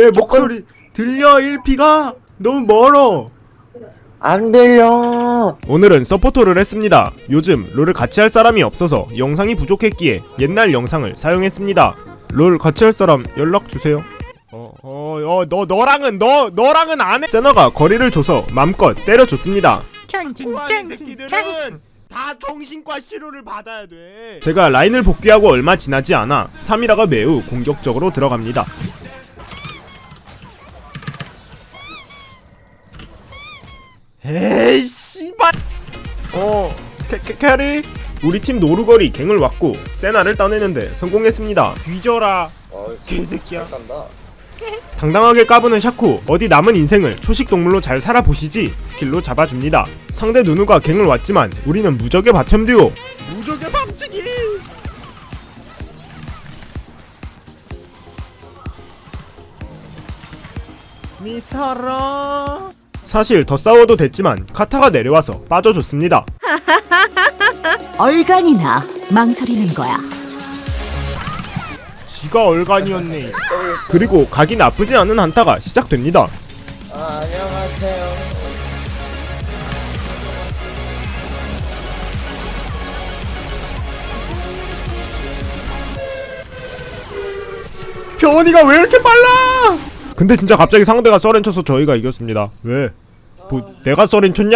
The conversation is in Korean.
내 목소리 들려 1피가? 너무 멀어. 안 들려. 오늘은 서포터를 했습니다. 요즘 롤을 같이 할 사람이 없어서 영상이 부족했기에 옛날 영상을 사용했습니다. 롤 같이 할 사람 연락 주세요. 어어너 너랑은 너 너랑은 안 해. 세너가 거리를 줘서 맘껏 때려줬습니다. 짱진 짱진 짱진 다 정신과 치료를 받아야 돼. 제가 라인을 복귀하고 얼마 지나지 않아 3이라가 매우 공격적으로 들어갑니다. 에이 씨발. 어 캐, 캐, 캐리? 우리 팀 노루거리 갱을 왔고 세나를 따내는데 성공했습니다. 뒤져라. 어, 개새끼야. 당당하게 까부는 샤코 어디 남은 인생을 초식 동물로 잘 살아보시지 스킬로 잡아줍니다. 상대 누누가 갱을 왔지만 우리는 무적의 바텀 듀오. 무적의 밤치기 미사라 사실 더 싸워도 됐지만 카타가 내려와서 빠져줬습니다 얼간이나 망설이는 거야 지가 얼간이었네 그리고 각이 나쁘지 않은 한타가 시작됩니다 아, 안녕하세요. 변이가 왜 이렇게 빨라? 근데 진짜 갑자기 상대가 썰렌 쳐서 저희가 이겼습니다. 왜? 뭐 내가 썰렌 쳤냐?